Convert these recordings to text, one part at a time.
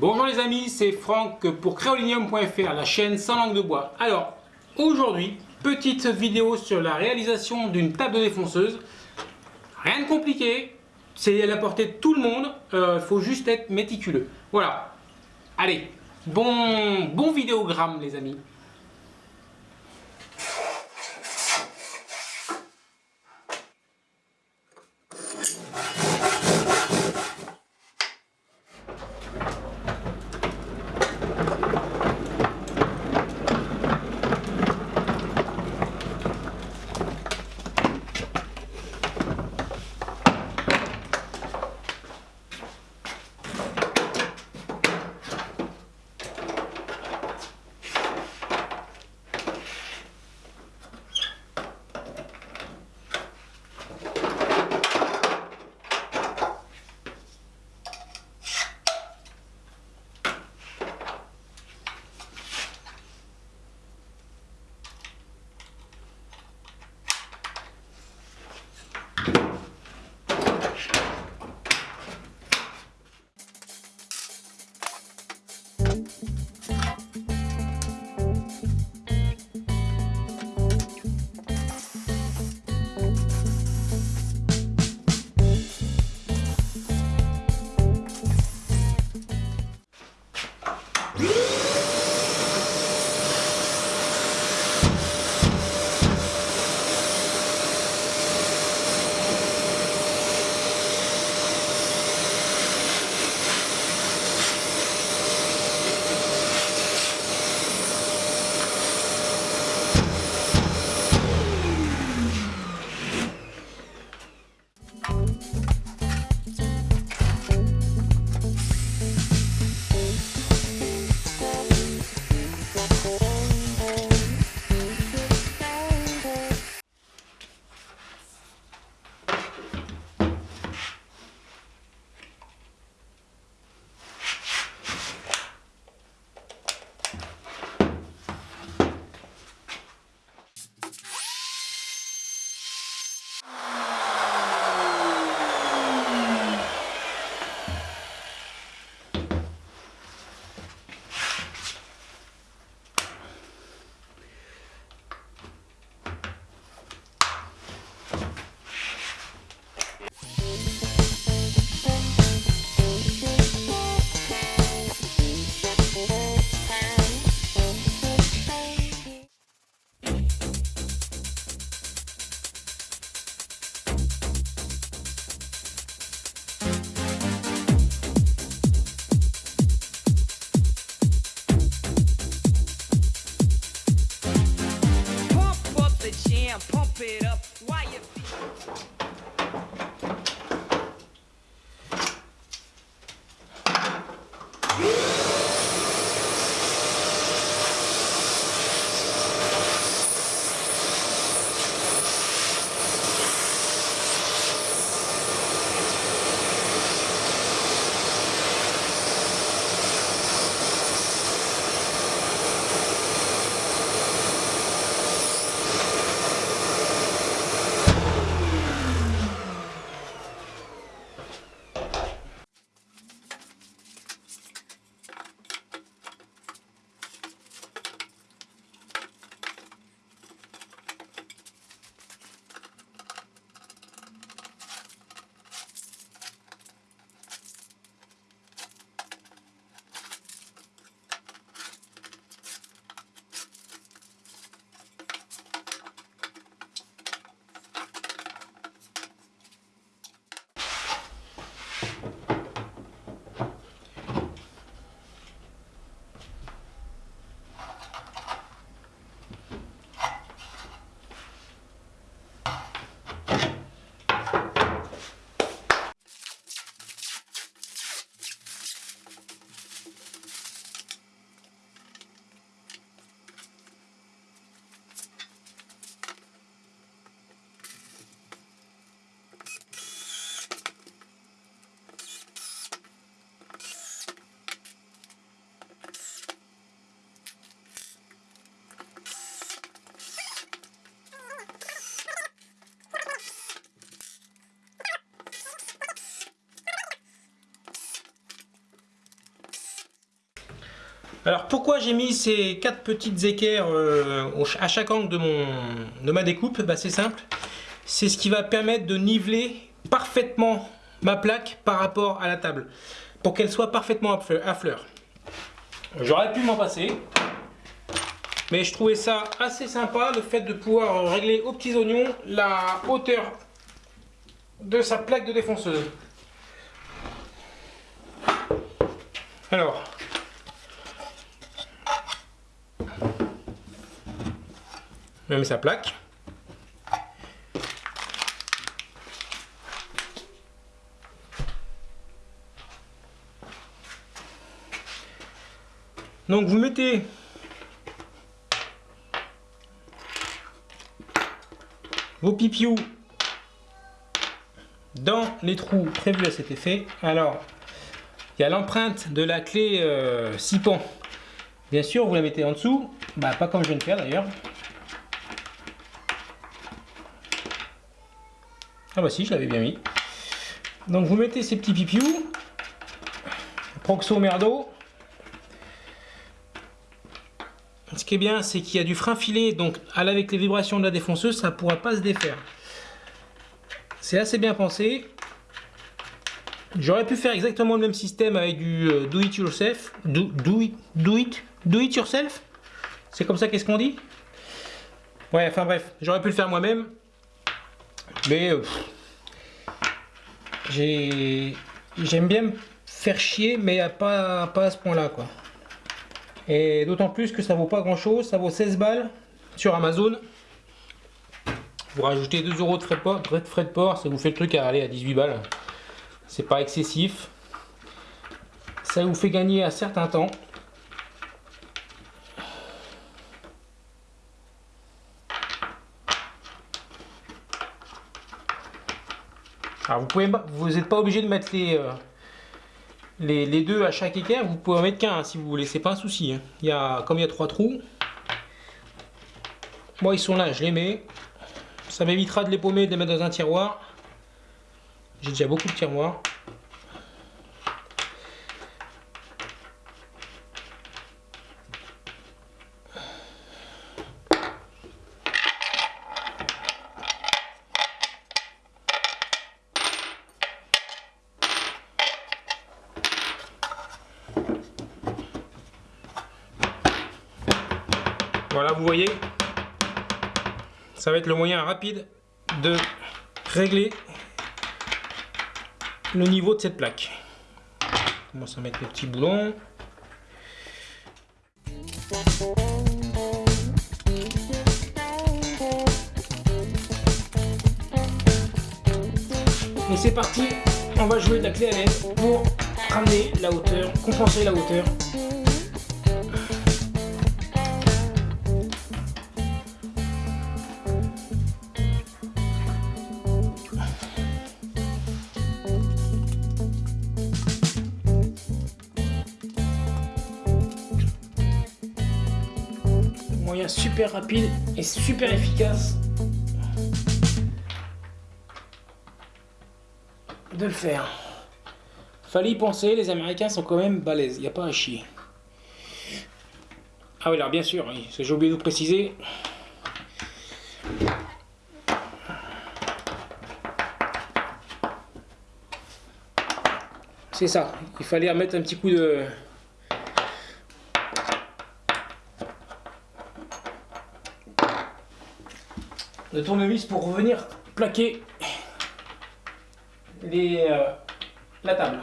Bonjour les amis, c'est Franck pour créolinium.fr, la chaîne sans langue de bois. Alors, aujourd'hui, petite vidéo sur la réalisation d'une table de défonceuse. Rien de compliqué, c'est à la portée de tout le monde, il euh, faut juste être méticuleux. Voilà, allez, bon, bon vidéogramme les amis. Alors pourquoi j'ai mis ces quatre petites équerres euh, à chaque angle de, ma découpe? Bah, C'est simple, c'est ce qui va permettre de niveler parfaitement ma plaque par rapport à la table pour qu'elle soit parfaitement à fleur. J'aurais pu m'en passer, mais je trouvais ça assez sympa le fait de pouvoir régler aux petits oignons la hauteur de sa plaque de défonceuse. Alors, même sa plaque. Donc vous mettez vos pipious dans les trous prévus à cet effet. Alors, il y a l'empreinte de la clé euh, Sipan. Bien sûr, vous la mettez en dessous. Bah, pas comme je viens de faire d'ailleurs. Ah bah si, je l'avais bien mis. Donc vous mettez ces petits pipious. Proxo merdo. Ce qui est bien, c'est qu'il y a du frein filé, donc avec les vibrations de la défonceuse, ça ne pourra pas se défaire. C'est assez bien pensé. J'aurais pu faire exactement le même système avec du euh, do it yourself. Do, do, it, do, it, do it yourself? C'est comme ça qu'est-ce qu'on dit? Ouais, enfin bref, j'aurais pu le faire moi-même. Mais euh, j'aime bien me faire chier, mais pas, pas à ce point-là, quoi. Et d'autant plus que ça vaut pas grand chose, ça vaut 16 balles sur Amazon. Vous rajoutez 2 euros de frais de port, frais de port, ça vous fait le truc à aller à 18 balles. C'est pas excessif. Ça vous fait gagner un certain temps. Vous n'êtes pas obligé de mettre les, euh, les, deux à chaque équerre, vous pouvez en mettre qu'un si vous voulez, c'est pas un souci. Hein. Comme il y a trois trous, moi ils sont là, je les mets. Ça m'évitera de les paumer de les mettre dans un tiroir. J'ai déjà beaucoup de tiroirs. Le moyen rapide de régler le niveau de cette plaque. On commence à mettre les petits boulons. Et c'est parti, on va jouer de la clé à l'aide pour ramener la hauteur, compenser la hauteur super rapide et super efficace de le faire. Fallait y penser, les Américains sont quand même balèzes, il n'y a pas à chier. Ah oui, alors bien sûr, j'ai oublié de vous préciser. C'est ça, il fallait remettre un petit coup de, de tournevis pour revenir plaquer les, euh, la table.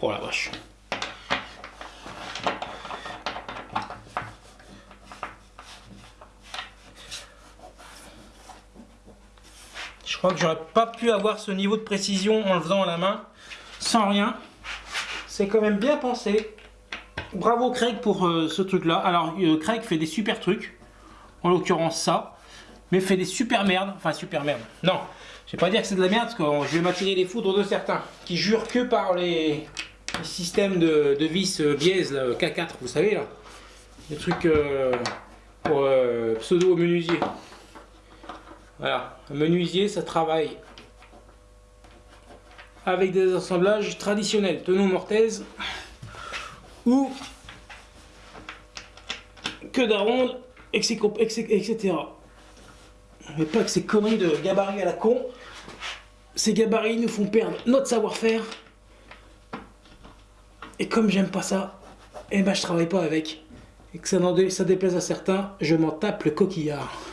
Oh la vache. Je crois que j'aurais pas pu avoir ce niveau de précision en le faisant à la main, sans rien. C'est quand même bien pensé. Bravo Craig pour euh, ce truc là. Alors euh, Craig fait des super trucs. En l'occurrence ça. Mais fait des super merdes. Enfin super merdes. Non. Je vais pas dire que c'est de la merde parce que je vais m'attirer les foudres de certains. Qui jurent que par les, systèmes de, vis euh, biaise K4. Vous savez là. Des trucs pour pseudo menuisier. Voilà. Un menuisier ça travaille avec des assemblages traditionnels, tenon mortaise ou que d'aronde, etc. Mais pas que ces conneries de gabarit à la con. Ces gabarits nous font perdre notre savoir-faire. Et comme j'aime pas ça, eh ben je travaille pas avec. Et que ça déplaise à certains, je m'en tape le coquillard.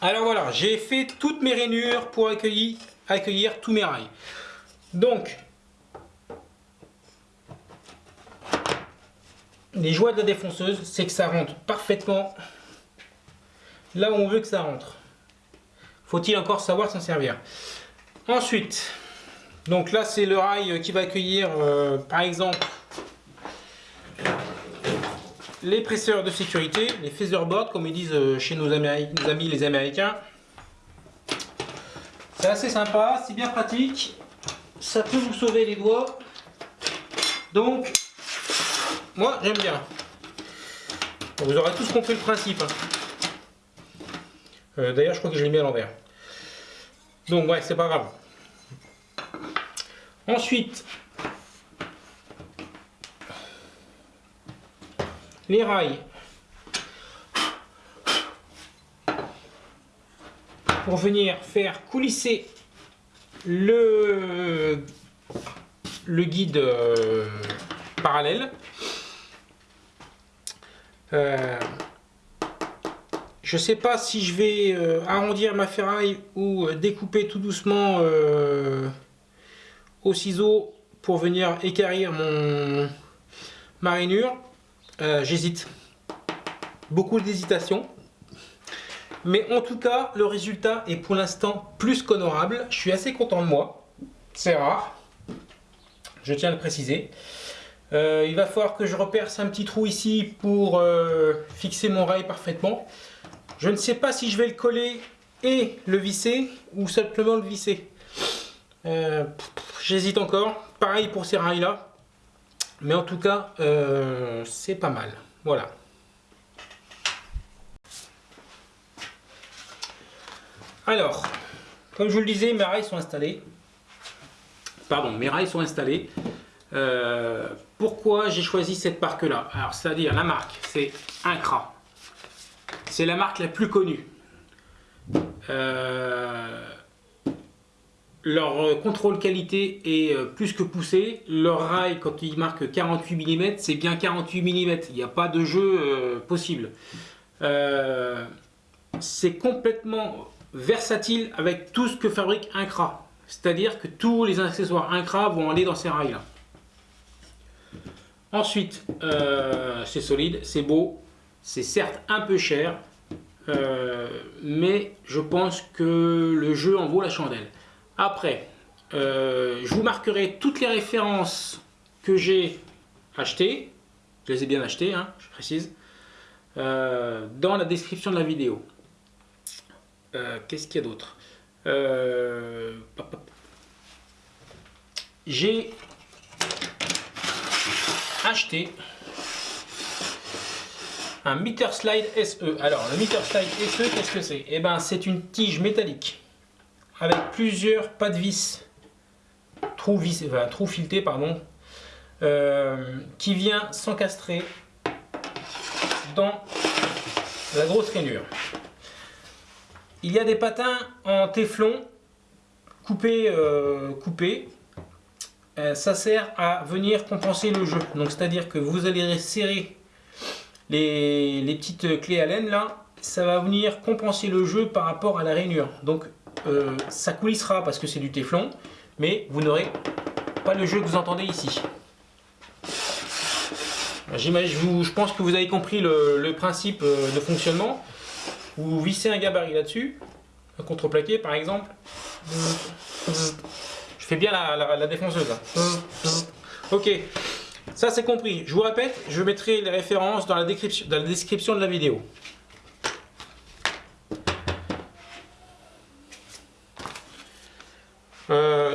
Alors voilà, j'ai fait toutes mes rainures pour accueillir, tous mes rails. Donc, les joies de la défonceuse, c'est que ça rentre parfaitement là où on veut que ça rentre. Faut-il encore savoir s'en servir. Ensuite, donc là c'est le rail qui va accueillir euh, par exemple les presseurs de sécurité, les featherboards comme ils disent euh, chez nos, amis les américains. C'est assez sympa, c'est bien pratique, ça peut vous sauver les doigts. Donc, moi j'aime bien. Vous aurez tous compris le principe. Hein. Euh, d'ailleurs je crois que je l'ai mis à l'envers. Donc ouais, c'est pas grave. Ensuite, les rails pour venir faire coulisser le, le guide euh, parallèle. Euh, je ne sais pas si je vais euh, arrondir ma ferraille ou découper tout doucement au ciseau pour venir écarrir mon marinure. Euh, j'hésite. Beaucoup d'hésitation. Mais en tout cas, le résultat est pour l'instant plus qu'honorable. Je suis assez content de moi. C'est rare. Je tiens à le préciser. Euh, il va falloir que je reperce un petit trou ici pour euh, fixer mon rail parfaitement. Je ne sais pas si je vais le coller et le visser ou simplement le visser. J'hésite encore. Pareil pour ces rails là. Mais en tout cas, euh, c'est pas mal. Voilà. Alors, comme je vous le disais, mes rails sont installés. Pardon, mes rails sont installés. Euh, pourquoi j'ai choisi cette marque-là? Alors, c'est-à-dire la marque, c'est Incra. C'est la marque la plus connue. Euh, leur euh, contrôle qualité est euh, plus que poussé. Leur rail, quand il marque 48 mm, c'est bien 48 mm. Il n'y a pas de jeu euh, possible. c'est complètement versatile avec tout ce que fabrique Incra. C'est-à-dire que tous les accessoires Incra vont aller dans ces rails-là. Ensuite, c'est solide, c'est beau. C'est certes un peu cher, mais je pense que le jeu en vaut la chandelle. Après, euh, je vous marquerai toutes les références que j'ai achetées. Je les ai bien achetées, hein, je précise. Euh, dans la description de la vidéo. euh, qu'est-ce qu'il y a d'autre? J'ai acheté un meter slide SE. Alors, le meter slide SE, qu'est-ce que c'est? Eh ben, c'est une tige métallique avec plusieurs pas de vis, trous, vis, enfin, trous filetés, pardon, euh, qui vient s'encastrer dans la grosse rainure. Il y a des patins en téflon coupés, euh, coupés. Euh, ça sert à venir compenser le jeu. Donc c'est-à-dire que vous allez serrer les, les, petites clés à laine là, ça va venir compenser le jeu par rapport à la rainure. Donc euh, ça coulissera parce que c'est du téflon, mais vous n'aurez pas le jeu que vous entendez ici. Je, je pense que vous avez compris le, principe euh, de fonctionnement. Vous vissez un gabarit là-dessus, un contreplaqué par exemple. Je fais bien la, défonceuse. Ok, ça c'est compris. Je vous répète, je mettrai les références dans la description de la vidéo.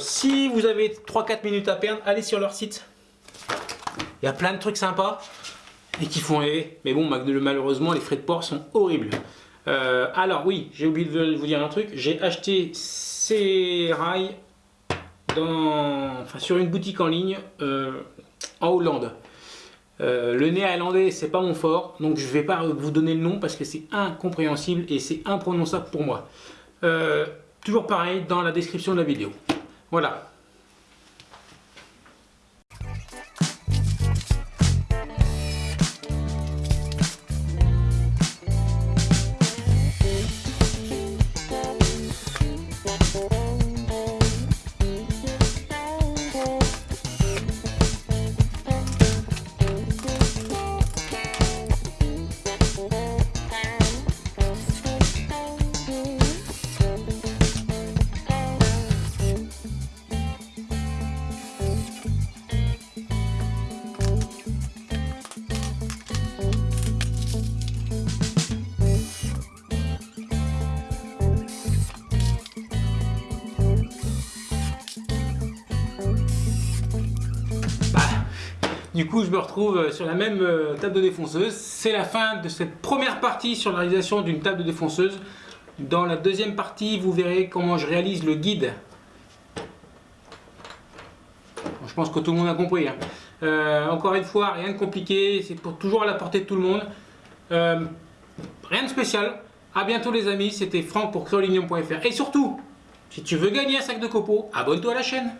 Si vous avez 3-4 minutes à perdre, allez sur leur site. Il y a plein de trucs sympas et qui font rêver. Mais bon, malheureusement, les frais de port sont horribles. Euh, alors oui, j'ai oublié de vous dire un truc. J'ai acheté ces rails sur une boutique en ligne euh, en Hollande. le néerlandais, c'est pas mon fort, donc je vais pas vous donner le nom parce que c'est incompréhensible et c'est imprononçable pour moi. Toujours pareil dans la description de la vidéo. Voilà, Du coup, je me retrouve euh, sur la même euh, table de défonceuse. C'est la fin de cette première partie sur la réalisation d'une table de défonceuse. Dans la deuxième partie, vous verrez comment je réalise le guide. Je pense que tout le monde a compris. Hein. Euh, encore une fois, rien de compliqué, c'est pour toujours à la portée de tout le monde. rien de spécial. A bientôt les amis, c'était Franck pour créolinium.fr. Et surtout, si tu veux gagner un sac de copeaux, abonne-toi à la chaîne.